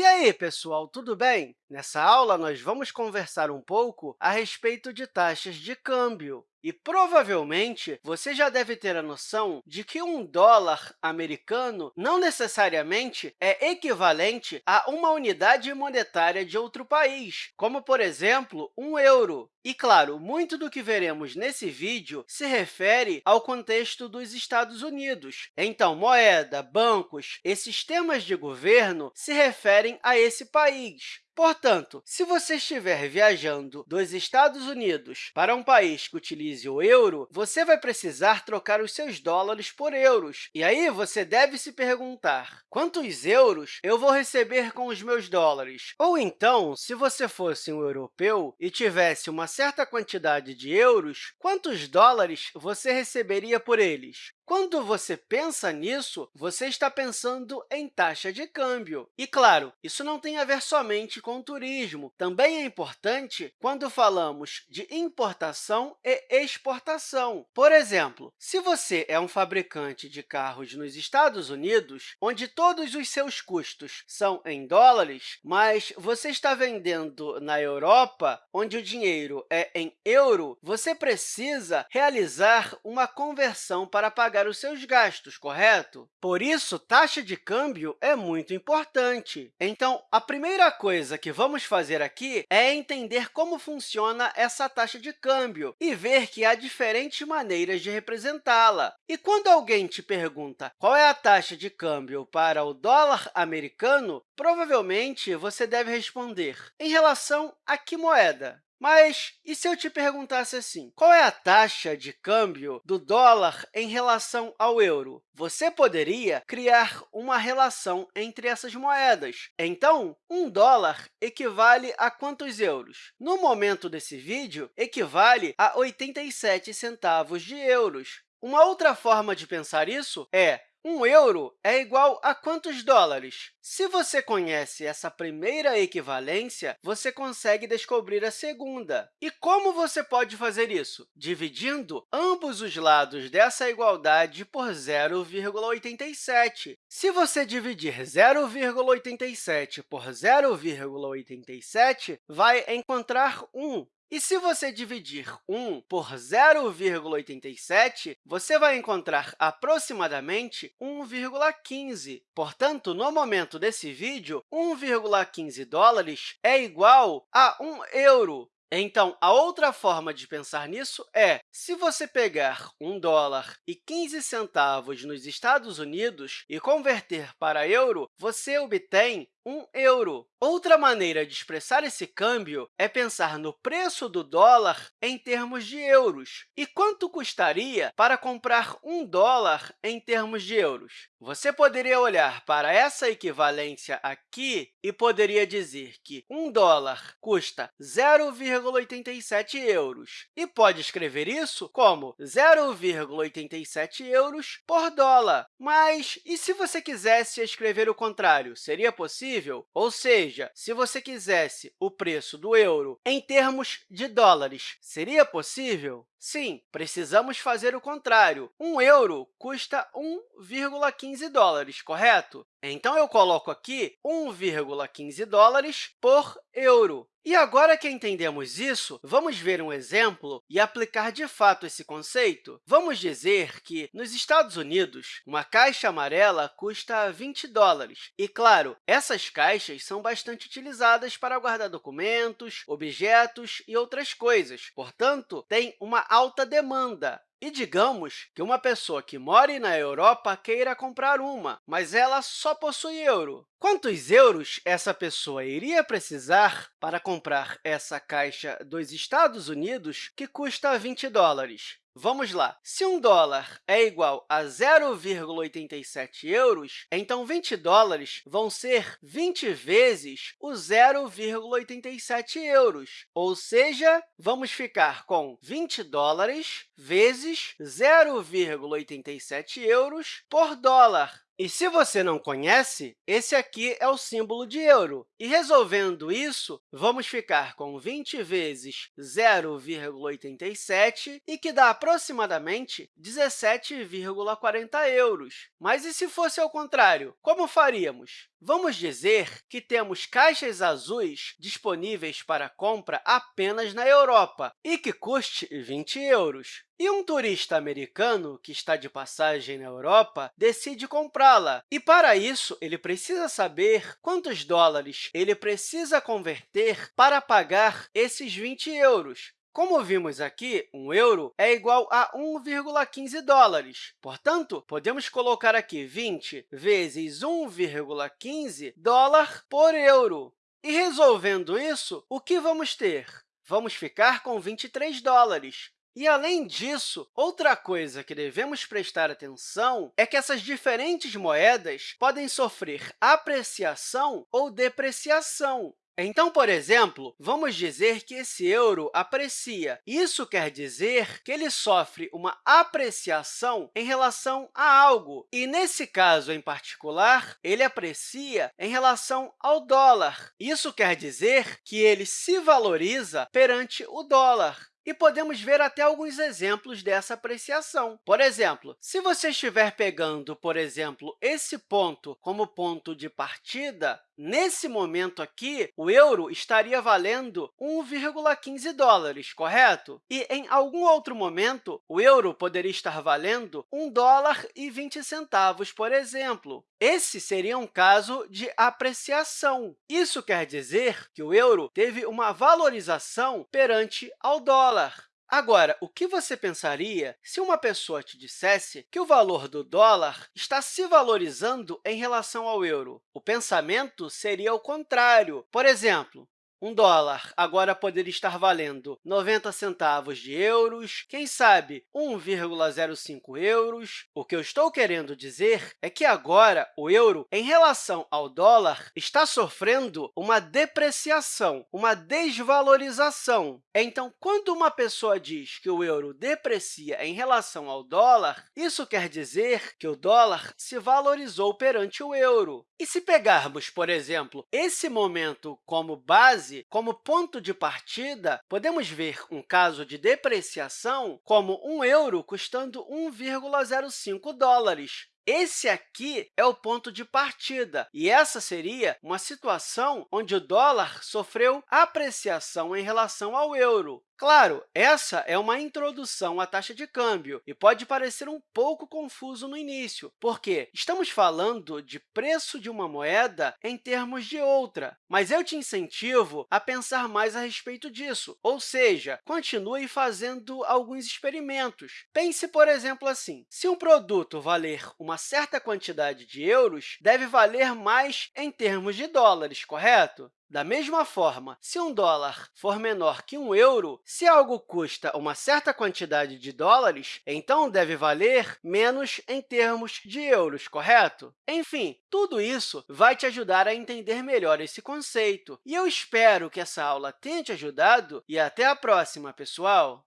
E aí, pessoal, tudo bem? Nessa aula, nós vamos conversar um pouco a respeito de taxas de câmbio. E, provavelmente, você já deve ter a noção de que um dólar americano não necessariamente é equivalente a uma unidade monetária de outro país, como, por exemplo, um euro. E, claro, muito do que veremos nesse vídeo se refere ao contexto dos Estados Unidos. Então, moeda, bancos e sistemas de governo se referem a esse país. Portanto, se você estiver viajando dos Estados Unidos para um país que utilize o euro, você vai precisar trocar os seus dólares por euros. E aí você deve se perguntar, quantos euros eu vou receber com os meus dólares? Ou então, se você fosse um europeu e tivesse uma certa quantidade de euros, quantos dólares você receberia por eles? Quando você pensa nisso, você está pensando em taxa de câmbio. E, claro, isso não tem a ver somente com turismo. Também é importante quando falamos de importação e exportação. Por exemplo, se você é um fabricante de carros nos Estados Unidos, onde todos os seus custos são em dólares, mas você está vendendo na Europa, onde o dinheiro é em euro, você precisa realizar uma conversão para pagar os seus gastos, correto? Por isso, taxa de câmbio é muito importante. Então, a primeira coisa que vamos fazer aqui é entender como funciona essa taxa de câmbio e ver que há diferentes maneiras de representá-la. E quando alguém te pergunta qual é a taxa de câmbio para o dólar americano, provavelmente você deve responder em relação a que moeda? Mas e se eu te perguntasse assim, qual é a taxa de câmbio do dólar em relação ao euro? Você poderia criar uma relação entre essas moedas. Então, um dólar equivale a quantos euros? No momento desse vídeo, equivale a 87 centavos de euros. Uma outra forma de pensar isso é um euro é igual a quantos dólares? Se você conhece essa primeira equivalência, você consegue descobrir a segunda. E como você pode fazer isso? Dividindo ambos os lados dessa igualdade por 0,87. Se você dividir 0,87 por 0,87, vai encontrar 1. E se você dividir 1 por 0,87, você vai encontrar aproximadamente 1,15. Portanto, no momento desse vídeo, 1,15 dólares é igual a 1 euro. Então, a outra forma de pensar nisso é, se você pegar 1 dólar e 15 centavos nos Estados Unidos e converter para euro, você obtém 1 euro. Outra maneira de expressar esse câmbio é pensar no preço do dólar em termos de euros. E quanto custaria para comprar um dólar em termos de euros? Você poderia olhar para essa equivalência aqui e poderia dizer que um dólar custa 0,87 euros. E pode escrever isso como 0,87 euros por dólar. Mas e se você quisesse escrever o contrário? Seria possível? Possível? Ou seja, se você quisesse o preço do euro em termos de dólares, seria possível? Sim, precisamos fazer o contrário. Um euro custa 1,15 dólares, correto? Então, eu coloco aqui 1,15 dólares por euro. E agora que entendemos isso, vamos ver um exemplo e aplicar de fato esse conceito. Vamos dizer que, nos Estados Unidos, uma caixa amarela custa 20 dólares. E, claro, essas caixas são bastante utilizadas para guardar documentos, objetos e outras coisas. Portanto, tem uma alta demanda. E digamos que uma pessoa que mora na Europa queira comprar uma, mas ela só possui euro. Quantos euros essa pessoa iria precisar para comprar essa caixa dos Estados Unidos que custa 20 dólares? Vamos lá. Se um dólar é igual a 0,87 euros, então 20 dólares vão ser 20 vezes o 0,87 euros. Ou seja, vamos ficar com 20 dólares vezes 0,87 euros por dólar. E se você não conhece, esse aqui é o símbolo de euro. E resolvendo isso, vamos ficar com 20 vezes 0,87, e que dá aproximadamente 17,40 euros. Mas e se fosse ao contrário? Como faríamos? Vamos dizer que temos caixas azuis disponíveis para compra apenas na Europa e que custe 20 euros. E um turista americano que está de passagem na Europa decide comprá-la. E, para isso, ele precisa saber quantos dólares ele precisa converter para pagar esses 20 euros. Como vimos aqui, um euro é igual a 1,15 dólares. Portanto, podemos colocar aqui 20 vezes 1,15 dólar por euro. E resolvendo isso, o que vamos ter? Vamos ficar com 23 dólares. E, além disso, outra coisa que devemos prestar atenção é que essas diferentes moedas podem sofrer apreciação ou depreciação. Então, por exemplo, vamos dizer que esse euro aprecia. Isso quer dizer que ele sofre uma apreciação em relação a algo. E, nesse caso em particular, ele aprecia em relação ao dólar. Isso quer dizer que ele se valoriza perante o dólar. E podemos ver até alguns exemplos dessa apreciação. Por exemplo, se você estiver pegando, por exemplo, esse ponto como ponto de partida, nesse momento aqui, o euro estaria valendo 1,15 dólares, correto? E, em algum outro momento, o euro poderia estar valendo 1 dólar e 20 centavos, por exemplo. Esse seria um caso de apreciação. Isso quer dizer que o euro teve uma valorização perante ao dólar. Agora, o que você pensaria se uma pessoa te dissesse que o valor do dólar está se valorizando em relação ao euro? O pensamento seria o contrário. Por exemplo, um dólar agora poderia estar valendo 90 centavos de euros, quem sabe 1,05 euros. O que eu estou querendo dizer é que agora o euro, em relação ao dólar, está sofrendo uma depreciação, uma desvalorização. Então, quando uma pessoa diz que o euro deprecia em relação ao dólar, isso quer dizer que o dólar se valorizou perante o euro. E se pegarmos, por exemplo, esse momento como base, como ponto de partida, podemos ver um caso de depreciação como um euro custando 1,05 dólares. Esse aqui é o ponto de partida, e essa seria uma situação onde o dólar sofreu apreciação em relação ao euro. Claro, essa é uma introdução à taxa de câmbio e pode parecer um pouco confuso no início, porque estamos falando de preço de uma moeda em termos de outra, mas eu te incentivo a pensar mais a respeito disso, ou seja, continue fazendo alguns experimentos. Pense, por exemplo, assim, se um produto valer uma certa quantidade de euros, deve valer mais em termos de dólares, correto? Da mesma forma, se um dólar for menor que um euro, se algo custa uma certa quantidade de dólares, então deve valer menos em termos de euros, correto? Enfim, tudo isso vai te ajudar a entender melhor esse conceito. E eu espero que essa aula tenha te ajudado e até a próxima, pessoal!